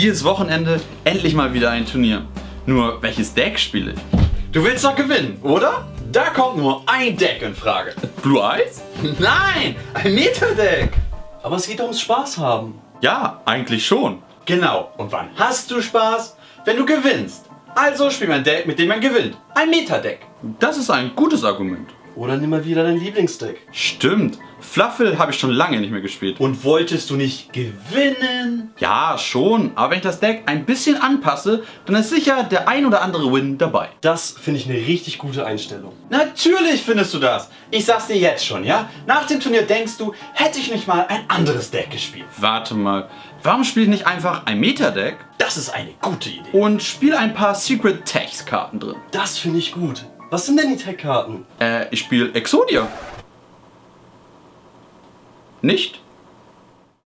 Dieses Wochenende endlich mal wieder ein Turnier. Nur welches Deck spiele ich? Du willst doch gewinnen, oder? Da kommt nur ein Deck in Frage. Blue Eyes? Nein, ein Meta-Deck. Aber es geht doch ums Spaß haben. Ja, eigentlich schon. Genau. Und wann hast du Spaß? Wenn du gewinnst. Also spiel ein Deck, mit dem man gewinnt. Ein Meta-Deck. Das ist ein gutes Argument. Oder nimm mal wieder dein Lieblingsdeck. Stimmt. Fluffle habe ich schon lange nicht mehr gespielt. Und wolltest du nicht gewinnen? Ja, schon. Aber wenn ich das Deck ein bisschen anpasse, dann ist sicher der ein oder andere Win dabei. Das finde ich eine richtig gute Einstellung. Natürlich findest du das. Ich sag's dir jetzt schon, ja? Nach dem Turnier denkst du, hätte ich nicht mal ein anderes Deck gespielt. Warte mal. Warum spiele ich nicht einfach ein Meta-Deck Das ist eine gute Idee. und spiele ein paar Secret Text Karten drin? Das finde ich gut. Was sind denn die Tech-Karten? Äh, ich spiele Exodia nicht?